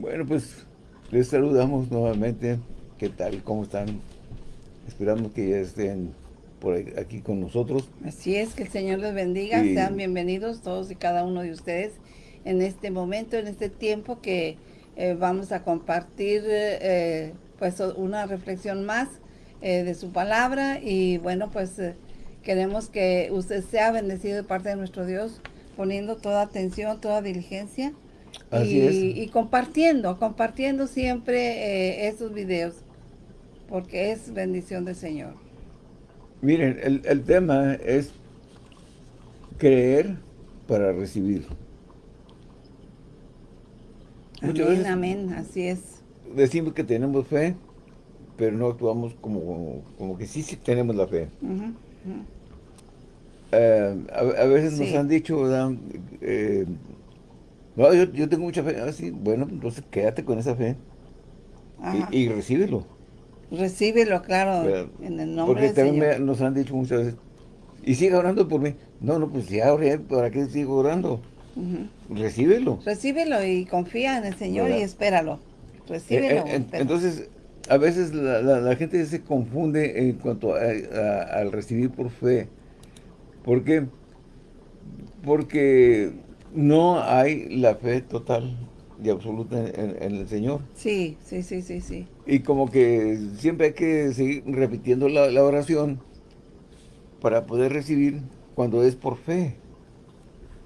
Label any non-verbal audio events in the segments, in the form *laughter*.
Bueno, pues les saludamos nuevamente. ¿Qué tal? ¿Cómo están? Esperamos que ya estén por aquí con nosotros. Así es, que el Señor les bendiga. Sean bienvenidos todos y cada uno de ustedes en este momento, en este tiempo que eh, vamos a compartir eh, pues una reflexión más eh, de su palabra y bueno, pues queremos que usted sea bendecido de parte de nuestro Dios, poniendo toda atención, toda diligencia y, compartiendo, compartiendo siempre estos videos, porque es bendición del Señor. Miren, el, el tema es creer para recibir. amén, amén, así es. Decimos que tenemos fe, pero no actuamos como, como que sí, sí tenemos la fe. Eh, a, veces nos han dicho, eh, no, yo, tengo mucha fe, ah, bueno, entonces quédate con esa fe y, y, recíbelo. Recíbelo, claro, en el nombre Porque también nos han dicho muchas veces, y siga orando por mí. No, no, pues ya oré, ¿para qué sigo orando? Recíbelo. Recíbelo y confía en el Señor y espéralo. Recíbelo. Eh, eh, entonces, a veces la, gente se confunde en cuanto al recibir por fe. ¿Por qué? Porque no hay la fe total y absoluta en, el Señor. Sí, sí, sí, sí, sí. Y como que siempre hay que seguir repitiendo la oración para poder recibir cuando es por fe.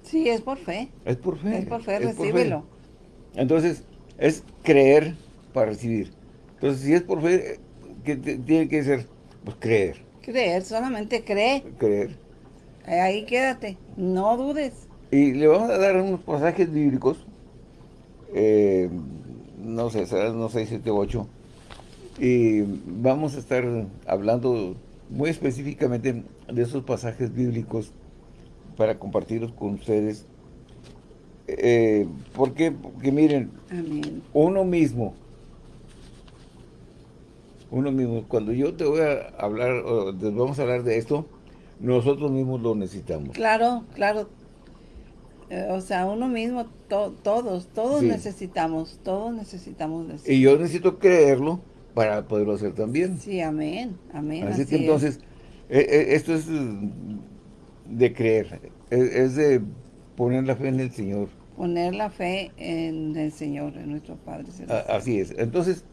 Sí, es por fe. Es por fe. Es por fe, recíbelo. Entonces, es creer para recibir. Entonces, si es por fe, ¿qué tiene que ser? Pues creer. Creer, solamente cree. Creer. Ahí quédate, no dudes. Y le vamos a dar unos pasajes bíblicos, eh, no sé, serán unos 6, 7, 8, y vamos a estar hablando muy específicamente de esos pasajes bíblicos para compartirlos con ustedes. Eh, ¿Por qué? Porque miren, uno mismo, uno mismo, cuando yo te voy a hablar, o vamos a hablar de esto, nosotros mismos lo necesitamos. Claro, claro. Eh, o sea, uno mismo, todos, todos necesitamos, todos necesitamos. Y yo necesito creerlo para poderlo hacer también. Sí, amén, amén. Así, que entonces, eh, esto es de creer, es, de poner la fe en el Señor. Poner la fe en el Señor, en nuestro Padre Así es. Entonces,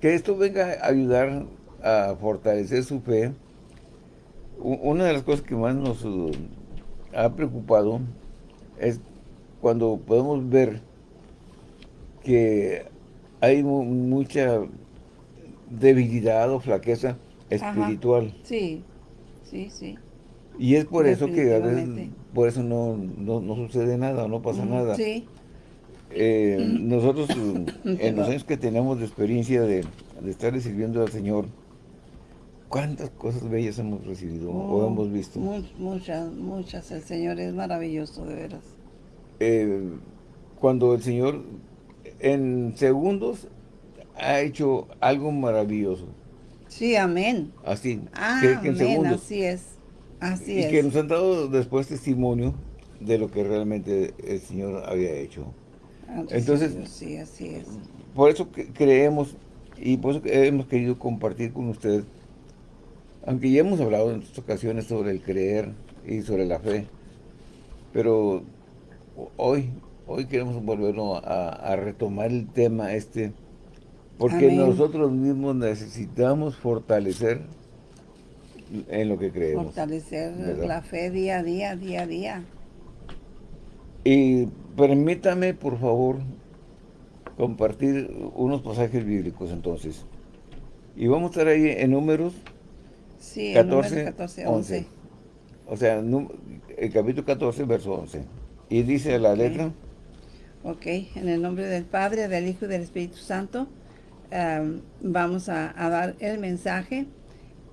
que esto venga a ayudar a fortalecer su fe. Una de las cosas que más nos uh, ha preocupado es cuando podemos ver que hay mucha debilidad o flaqueza espiritual. Sí, sí, sí. Y es por eso que a veces, por eso no, sucede nada, no pasa nada. Sí. Eh, nosotros, *coughs* en los años que tenemos de experiencia de, de estar sirviendo al Señor, ¿cuántas cosas bellas hemos recibido o hemos visto? Muchas, muchas. El Señor es maravilloso, de veras. Eh, cuando el Señor, en segundos, ha hecho algo maravilloso. Sí, amén. Así, ah, amén, así es y que nos han dado después testimonio de lo que realmente el Señor había hecho. Ah, Entonces, sí, así es. Por eso creemos y por eso hemos querido compartir con ustedes, aunque ya hemos hablado en otras ocasiones sobre el creer y sobre la fe, pero hoy, hoy queremos volver a, retomar el tema este, porque nosotros mismos necesitamos fortalecer en lo que creemos. Fortalecer la fe día a día, día a día. Y permítame, por favor, compartir unos pasajes bíblicos entonces. Y vamos a estar ahí en números sí, 14, 14 11. O sea, el capítulo 14, verso 11. Y dice la letra. Ok, en el nombre del Padre, del Hijo y del Espíritu Santo, vamos a dar el mensaje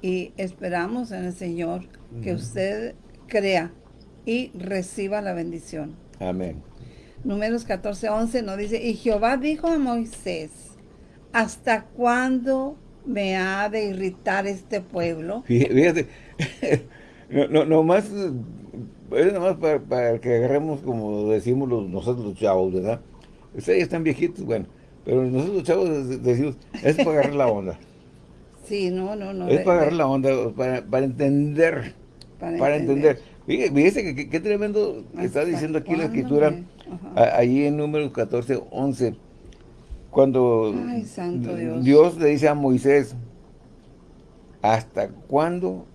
y esperamos en el Señor que usted crea y reciba la bendición. Amén. Números 14, 11 nos dice, y Jehová dijo a Moisés, ¿hasta cuándo me ha de irritar este pueblo? Fíjate, *laughs* no, no, más, es nomás para, que agarremos como decimos nosotros los chavos, ¿verdad? Ustedes están viejitos, bueno, Pero nosotros chavos decimos, es para agarrar la onda. *laughs* Sí, no, no, no. Es para agarrar la onda, para, entender. Para, entender. Fíjese que qué tremendo está diciendo aquí la escritura, ahí en número 14, 11, cuando Dios. le dice a Moisés, ¿hasta cuándo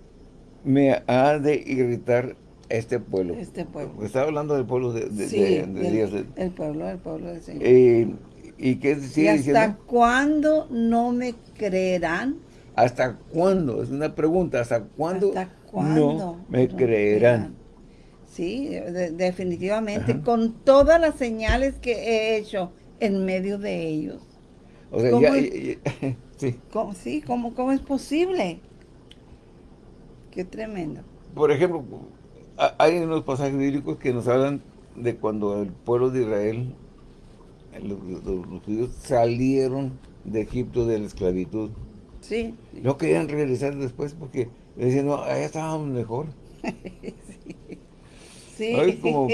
me ha de irritar este pueblo? Este pueblo. Porque estaba hablando del pueblo de, Dios. El pueblo, el pueblo del Señor. Eh, ¿Y qué sigue hasta cuándo no me creerán? ¿Hasta cuándo? Es una pregunta. ¿Hasta cuándo, no me creerán? Sí, definitivamente. Con todas las señales que he hecho en medio de ellos. O sea, ya, *laughs* sí. ¿cómo, sí, ¿cómo, ¿cómo es posible? Qué tremendo. Por ejemplo, hay unos pasajes bíblicos que nos hablan de cuando el pueblo de Israel los, judíos salieron de Egipto de la esclavitud. Sí. No querían regresar después porque decían, no, allá estábamos mejor. *laughs* sí. como,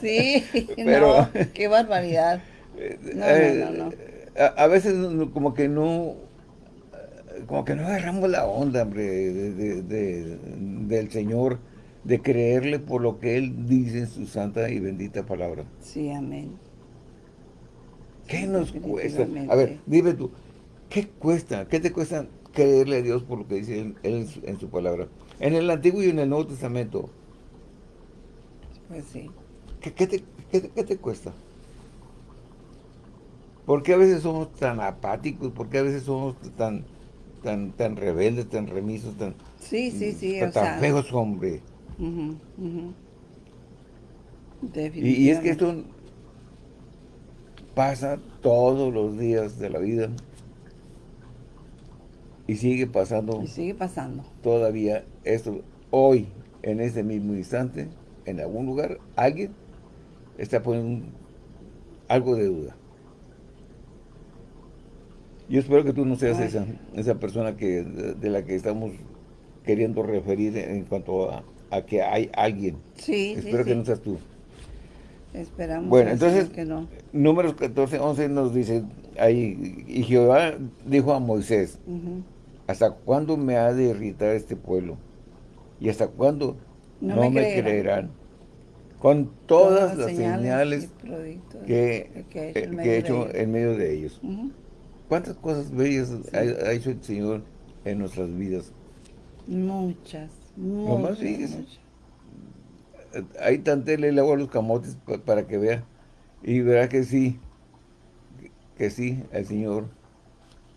sí, *laughs* Pero, qué barbaridad. No, no, no, eh, A, veces como que no como que no agarramos la onda, hombre, del Señor de creerle por lo que Él dice en su santa y bendita palabra. Sí, amén. ¿Qué nos cuesta? A ver, dime tú, ¿qué cuesta? ¿Qué te cuesta creerle a Dios por lo que dice Él, en, su, palabra? En el Antiguo y en el Nuevo Testamento. Pues sí. ¿Qué, te, qué, te, cuesta? ¿Por qué a veces somos tan apáticos? ¿Por qué a veces somos tan, tan, tan rebeldes, tan remisos, tan, sí, sí, sí, tan, feos, hombre? Y, es que esto pasa todos los días de la vida. Y sigue pasando. Y sigue pasando. Todavía esto, hoy, en este mismo instante, en algún lugar, alguien está poniendo algo de duda. Yo espero que tú no seas esa, esa persona que de la que estamos queriendo referir en cuanto a, a que hay alguien. Sí, Espero que no seas tú. Esperamos bueno, entonces, que no. números 14, 11 nos dice ahí, y Jehová dijo a Moisés, ¿hasta cuándo me ha de irritar este pueblo? ¿Y hasta cuándo no, me, creerán? Con todas, las señales, que, he hecho en medio de ellos. ¿Cuántas cosas bellas ha hecho el Señor en nuestras vidas? Muchas. Nomás fíjese. Ahí tantele le hago a los camotes para que vea. Y verá que sí, que sí, el Señor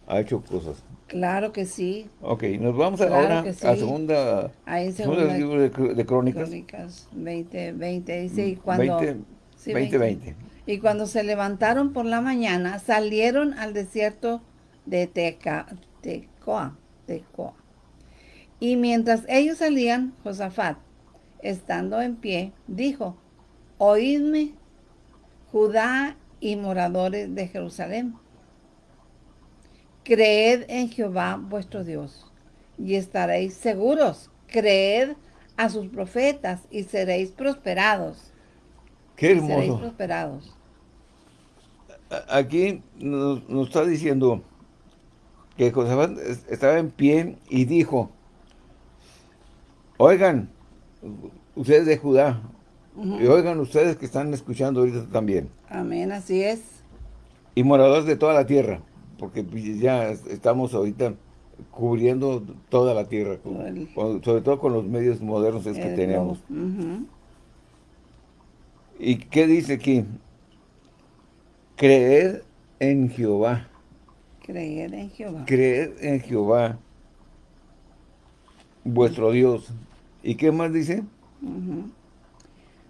ha hecho cosas. Claro que sí. Ok, nos vamos ahora a segunda, Ahí segunda libro de, Crónicas. Crónicas 20, 20, dice, y cuando... 20, 20, Y cuando se levantaron por la mañana, salieron al desierto de Teca, Tecoa, Tecoa. Y mientras ellos salían, Josafat, estando en pie, dijo, Oídme, Judá y moradores de Jerusalén. Creed en Jehová vuestro Dios y estaréis seguros. Creed a sus profetas y seréis prosperados. Qué hermoso. Seréis prosperados. Aquí nos, nos está diciendo que Josafat estaba en pie y dijo, Oigan, ustedes de Judá, y oigan ustedes que están escuchando ahorita también. Amén, así es. Y moradores de toda la tierra, porque ya estamos ahorita cubriendo toda la tierra, sobre todo con los medios modernos que tenemos. ¿Y qué dice aquí? Creer en Jehová. Creer en Jehová. Creer en Jehová, vuestro Dios, ¿Y qué más dice?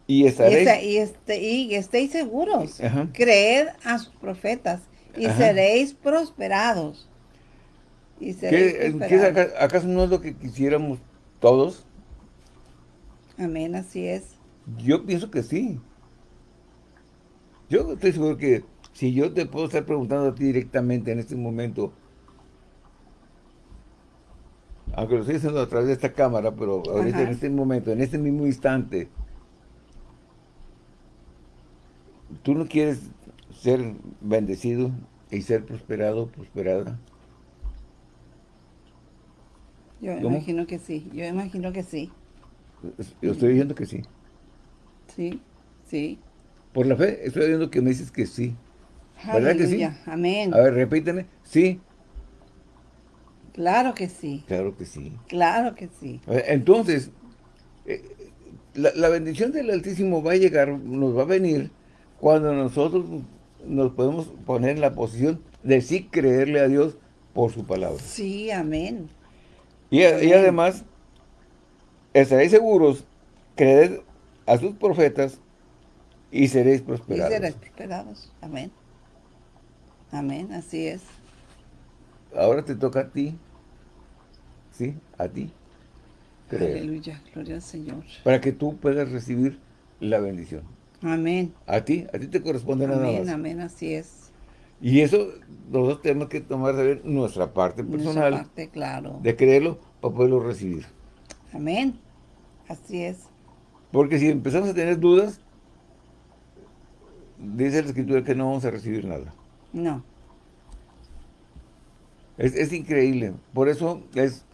Y estaréis... Y, este, y estéis seguros. Creed a sus profetas y seréis prosperados. Y seréis prosperados. acaso, no es lo que quisiéramos todos? Amén, así es. Yo pienso que sí. Yo estoy seguro que si yo te puedo estar preguntando a ti directamente en este momento, aunque lo estoy haciendo a través de esta cámara, pero ahorita en este momento, en este mismo instante, tú no quieres ser bendecido y ser prosperado, prosperada. Yo imagino que sí, yo imagino que sí. Yo estoy diciendo que sí. Sí, sí. Por la fe, estoy diciendo que me dices que sí. ¿Verdad que sí? Amén. A ver, repíteme. Sí. Claro que sí. Claro que sí. Claro que sí. Entonces, eh, la, bendición del Altísimo va a llegar, nos va a venir cuando nosotros nos podemos poner en la posición de sí creerle a Dios por su palabra. Sí, amén. Y, además, estaréis seguros, creed a sus profetas y seréis prosperados. Y seréis prosperados, amén. Amén, así es. Ahora te toca a ti, ¿sí? A ti. Aleluya, gloria al Señor. Para que tú puedas recibir la bendición. Amén. A ti, a ti te corresponde nada más. Amén, amén, así es. Y eso nosotros tenemos que tomar de ver nuestra parte personal. Nuestra parte, claro. De creerlo para poderlo recibir. Amén. Así es. Porque si empezamos a tener dudas, dice la Escritura que no vamos a recibir nada. No. Es, es increíble. Por eso es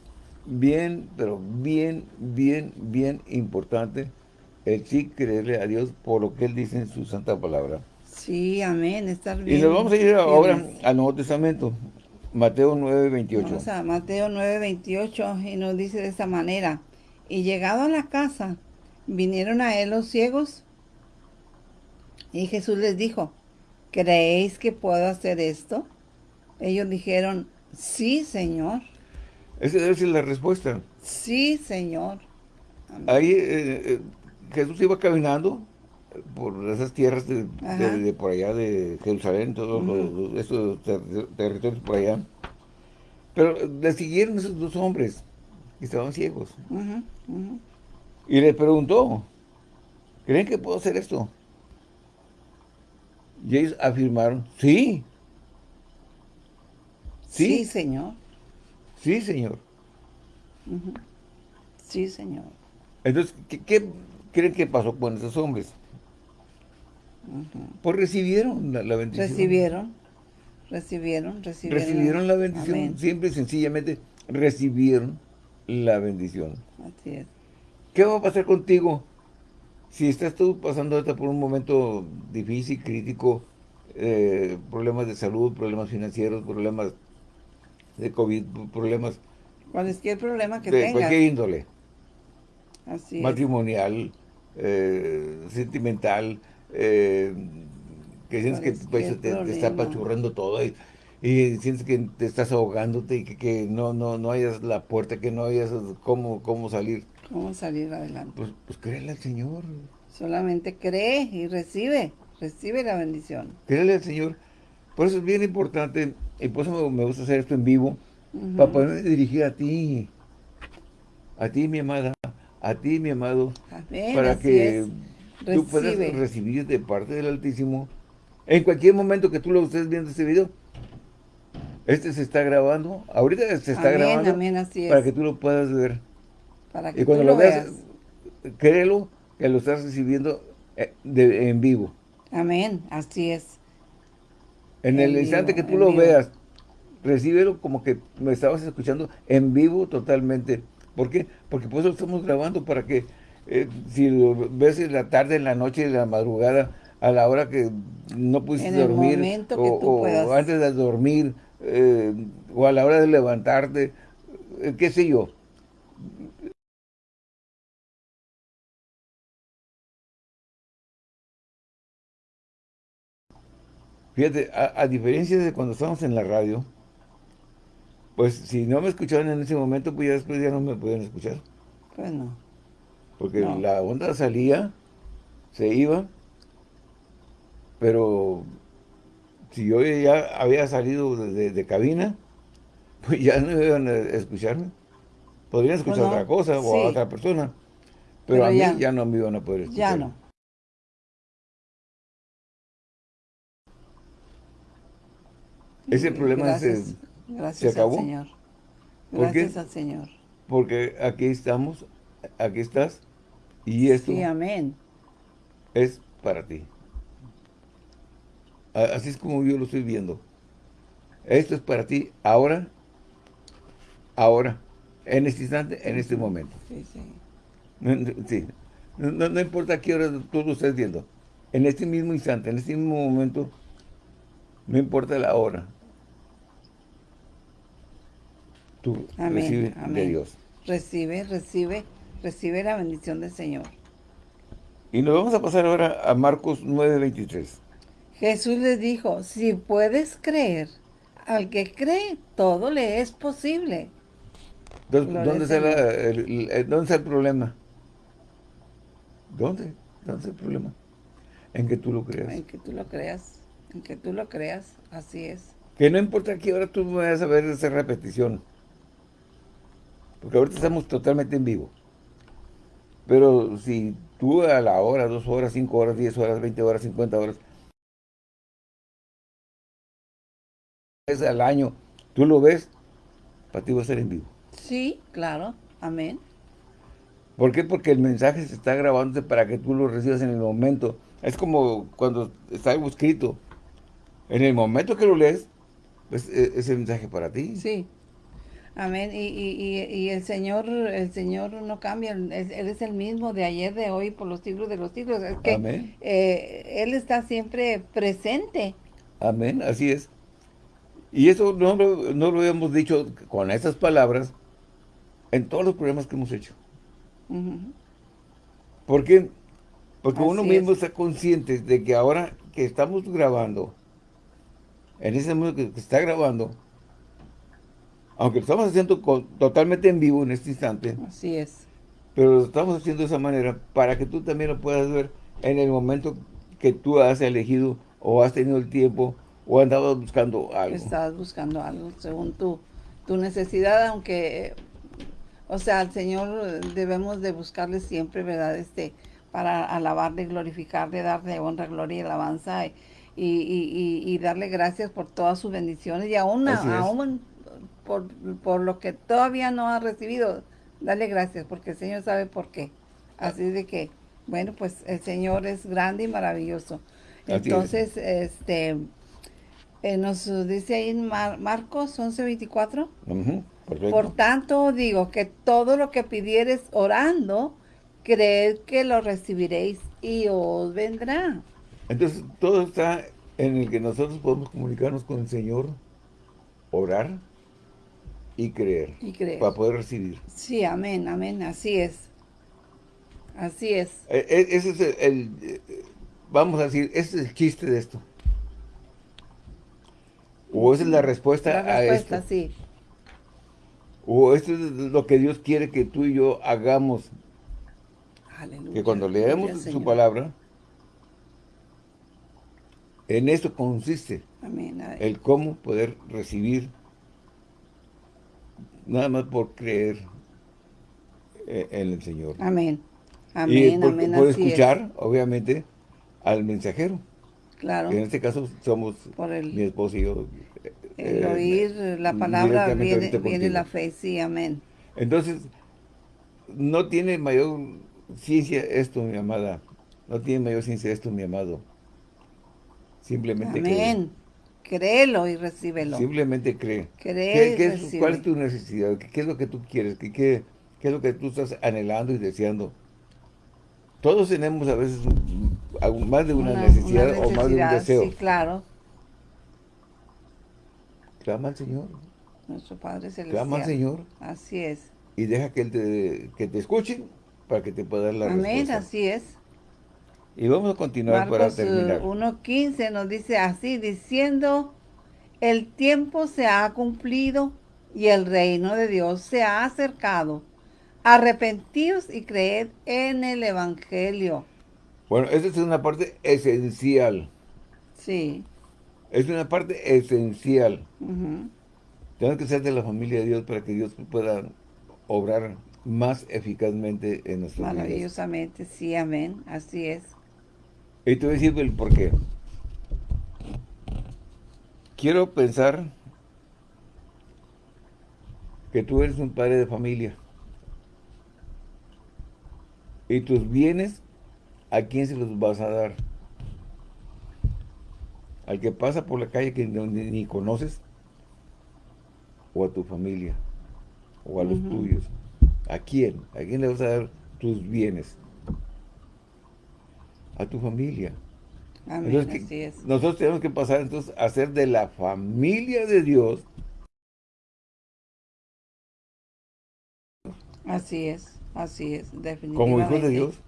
bien, pero bien, bien, bien importante el sí creerle a Dios por lo que Él dice en su santa palabra. Sí, amén, estar bien. Y nos vamos a ir ahora al Nuevo Testamento, Mateo 9, 28. Vamos a Mateo 9, 28 y nos dice de esta manera, y llegado a la casa, vinieron a él los ciegos y Jesús les dijo, ¿creéis que puedo hacer esto? Ellos dijeron, sí, Señor. Esa debe ser la respuesta. Sí, Señor. Ahí eh, eh, Jesús iba caminando por esas tierras de, por allá de Jerusalén, todos esos territorios por allá. Pero le siguieron esos dos hombres que estaban ciegos. Y le preguntó, ¿creen que puedo hacer esto? Y ellos afirmaron, sí. Sí, sí Señor. Sí, Señor. Sí, Señor. Entonces, ¿qué, creen que pasó con esos hombres? Pues recibieron la, bendición. Recibieron, recibieron, recibieron. Recibieron la bendición, siempre y sencillamente recibieron la bendición. Así es. ¿Qué va a pasar contigo si estás tú pasando por un momento difícil, crítico, eh, problemas de salud, problemas financieros, problemas de COVID, problemas... Cualquier problema que de tengas. cualquier índole. Así matrimonial, eh, sentimental, eh, que sientes que pues, te, está apachurrando todo y, sientes que te estás ahogándote y que, no, no, no hayas la puerta, que no hayas cómo, cómo salir. ¿Cómo salir adelante? Pues, pues créele al Señor. Solamente cree y recibe, recibe la bendición. Créele al Señor. Por eso es bien importante y por eso me, gusta hacer esto en vivo, para poder dirigir a ti, a ti mi amada, a ti mi amado, para que tú puedas recibir de parte del Altísimo, en cualquier momento que tú lo estés viendo este video, este se está grabando, ahorita se está grabando, para que tú lo puedas ver. Para que y cuando lo, veas, créelo que lo estás recibiendo eh, en vivo. Amén, así es. En, el instante que tú lo veas, recíbelo como que me estabas escuchando en vivo totalmente. ¿Por qué? Porque pues lo estamos grabando para que eh, si lo ves en la tarde, en la noche, en la madrugada, a la hora que no pudiste dormir, o, antes de dormir, eh, o a la hora de levantarte, eh, qué sé yo. Fíjate, a, diferencia de cuando estábamos en la radio, pues si no me escuchaban en ese momento, pues ya después ya no me podían escuchar. Pues no. Porque la onda salía, se iba, pero si yo ya había salido de, cabina, *laughs* pues ya no iban a escucharme. Podrían escuchar pues otra cosa o a otra persona, pero, a mí ya no me iban a poder escuchar. Ya no. Ese problema se, acabó. Al Señor. Gracias al Señor. Porque aquí estamos, aquí estás, y esto sí, amén. es para ti. Así es como yo lo estoy viendo. Esto es para ti ahora, ahora, en este instante, en este momento. Sí, sí. No, importa qué hora tú lo estés viendo. En este mismo instante, en este mismo momento, no importa la hora. Tú recibes de Dios. Recibe, recibe, recibe la bendición del Señor. Y nos vamos a pasar ahora a Marcos 9:23. Jesús les dijo, si puedes creer, al que cree, todo le es posible. ¿dónde, está el, ¿Dónde está el problema? ¿Dónde? ¿Dónde está el problema? En que tú lo creas. En que tú lo creas. En que tú lo creas. Así es. Que no importa qué hora tú vayas a ver esa repetición. Porque ahorita estamos totalmente en vivo. Pero si tú a la hora, dos horas, cinco horas, diez horas, veinte horas, cincuenta horas, es al año, tú lo ves, para ti va a ser en vivo. Sí, claro. Amén. ¿Por qué? Porque el mensaje se está grabando para que tú lo recibas en el momento. Es como cuando está algo escrito. En el momento que lo lees, pues e, es el mensaje para ti. Sí. Amén. Y, y, y, el Señor el Señor no cambia. Él, es el mismo de ayer, de hoy, por los siglos de los siglos. Es que Amén. Eh, él está siempre presente. Amén. Así es. Y eso no, no lo hemos dicho con esas palabras en todos los programas que hemos hecho. ¿Por qué? Porque uno mismo está consciente de que ahora que estamos grabando, en ese momento que está grabando, aunque lo estamos haciendo totalmente en vivo en este instante. Así es. Pero lo estamos haciendo de esa manera para que tú también lo puedas ver en el momento que tú has elegido o has tenido el tiempo o andabas buscando algo. Estabas buscando algo según tu, tu necesidad, aunque, o sea, al Señor debemos de buscarle siempre, ¿verdad? Este, para alabarle, glorificarle, darle honra, gloria y alabanza y, y, y, darle gracias por todas sus bendiciones y aún, aún por, por lo que todavía no ha recibido, dale gracias porque el Señor sabe por qué. Así de que, bueno, pues el Señor es grande y maravilloso. Entonces, este, eh, nos dice ahí en Marcos 11:24. por tanto, digo que todo lo que pidieres orando, creed que lo recibiréis y os vendrá. Entonces, todo está en el que nosotros podemos comunicarnos con el Señor, orar y creer. Y creer. Para poder recibir. Sí, amén, amén, así es. Así es. E, e, ese es el, eh, vamos a decir, ese es el chiste de esto. O esa es la respuesta, la respuesta a esto. sí. O esto es lo que Dios quiere que tú y yo hagamos. Aleluya. Que cuando leemos su palabra, en esto consiste Amén. el cómo poder recibir nada más por creer eh, en el Señor. Amén. Amén, y amén. Por escuchar, obviamente, al mensajero. Claro. en este caso somos mi esposo y yo. El eh, oír la palabra viene, viene la fe, sí, amén. Entonces, no tiene mayor ciencia esto, mi amada. No tiene mayor ciencia esto, mi amado. Simplemente Amén. Créelo y recíbelo. Simplemente cree. ¿Cuál es tu necesidad? ¿Qué, es lo que tú quieres? ¿Qué, qué, es lo que tú estás anhelando y deseando? Todos tenemos a veces más de una, necesidad, o más de un deseo. Sí, claro. Clama al Señor. Nuestro Padre Celestial. Clama al Señor. Así es. Y deja que Él te, que te escuche para que te pueda dar la Amén, respuesta. Amén, así es. Y vamos a continuar para terminar. 1.15 nos dice así, diciendo, el tiempo se ha cumplido y el reino de Dios se ha acercado. Arrepentidos y creed en el Evangelio. Bueno, esa es una parte esencial. Sí. Es una parte esencial. Tenemos que ser de la familia de Dios para que Dios pueda obrar más eficazmente en nuestras vidas. Maravillosamente, sí, amén. Así es. Y te voy a decir el por qué. Quiero pensar que tú eres un padre de familia. Y tus bienes, ¿a quién se los vas a dar? al que pasa por la calle que ni, conoces, o a tu familia, o a los tuyos. ¿A quién? ¿A quién le vas a dar tus bienes? A tu familia. Amén, así es. Nosotros tenemos que pasar entonces a ser de la familia de Dios. Así es, así es, definitivamente. Como hijos de Dios.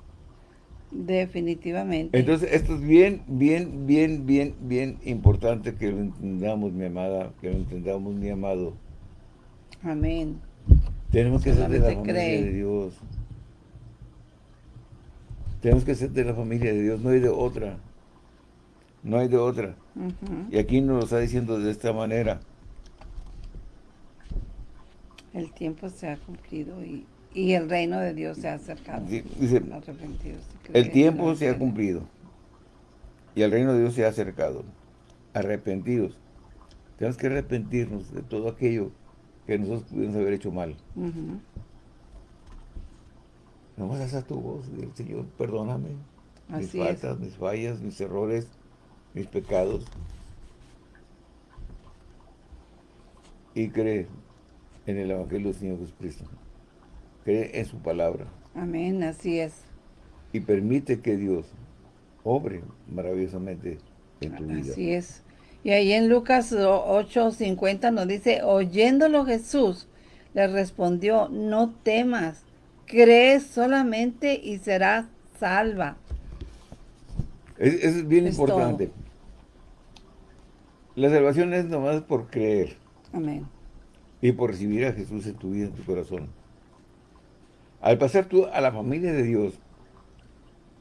Definitivamente. Entonces, esto es bien, bien, bien, bien, bien importante que lo entendamos, mi amada, que lo entendamos, mi amado. Amén. Tenemos que ser de la familia de Dios. Tenemos que ser de la familia de Dios, no hay de otra. No hay de otra. Y aquí nos lo está diciendo de esta manera. El tiempo se ha cumplido y y el reino de Dios se ha acercado. Dice, el tiempo se ha cumplido. Y el reino de Dios se ha acercado. Arrepentidos. Tenemos que arrepentirnos de todo aquello que nosotros pudimos haber hecho mal. No vas a tu voz, Señor, perdóname. mis faltas, mis fallas, mis errores, mis pecados. Y cree en el Evangelio del Señor Jesucristo. Cree en su palabra. Amén, así es. Y permite que Dios obre maravillosamente en tu vida. Así es. Y ahí en Lucas 8.50 nos dice, oyéndolo Jesús, le respondió, no temas, cree solamente y serás salva. Es, es bien importante. La salvación es nomás por creer. Amén. Y por recibir a Jesús en tu vida, en tu corazón. Al pasar tú a la familia de Dios,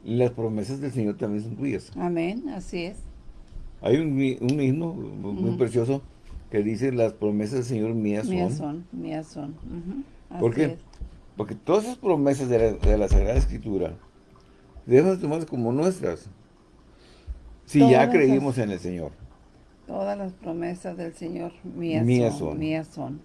las promesas del Señor también son tuyas. Amén, así es. Hay un, himno muy precioso que dice, las promesas del Señor mías son. Mías son, mías son. ¿Por qué? Porque todas esas promesas de la, Sagrada Escritura debemos tomarlas como nuestras. Si ya creímos en el Señor. Todas las promesas del Señor mías, son, Mías son.